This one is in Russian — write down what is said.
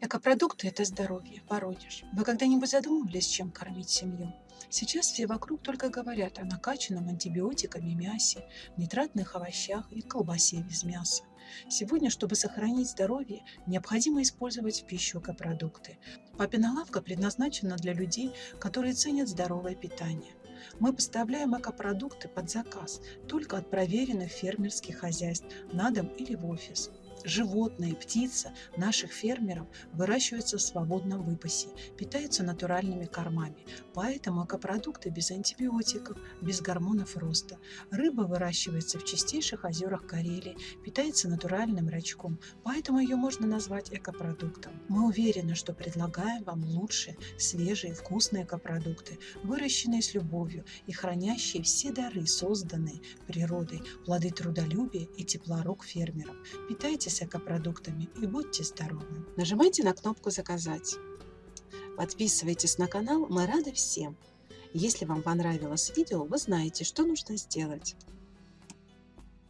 Экопродукты– это здоровье, Воронеж. Вы когда-нибудь задумывались, чем кормить семью? Сейчас все вокруг только говорят о накачанном антибиотиками мясе, нитратных овощах и колбасе без мяса. Сегодня, чтобы сохранить здоровье, необходимо использовать в пищу экопродукты. Папина лавка предназначена для людей, которые ценят здоровое питание. Мы поставляем экопродукты под заказ только от проверенных фермерских хозяйств на дом или в офис животные, птица наших фермеров выращиваются в свободном выпасе, питаются натуральными кормами. Поэтому экопродукты без антибиотиков, без гормонов роста. Рыба выращивается в чистейших озерах Карелии, питается натуральным рачком, поэтому ее можно назвать экопродуктом. Мы уверены, что предлагаем вам лучшие, свежие, вкусные экопродукты, выращенные с любовью и хранящие все дары, созданные природой, плоды трудолюбия и тепла рук фермеров. Питайте Питайтесь экопродуктами и будьте здоровы. Нажимайте на кнопку «Заказать». Подписывайтесь на канал, мы рады всем. Если вам понравилось видео, вы знаете, что нужно сделать.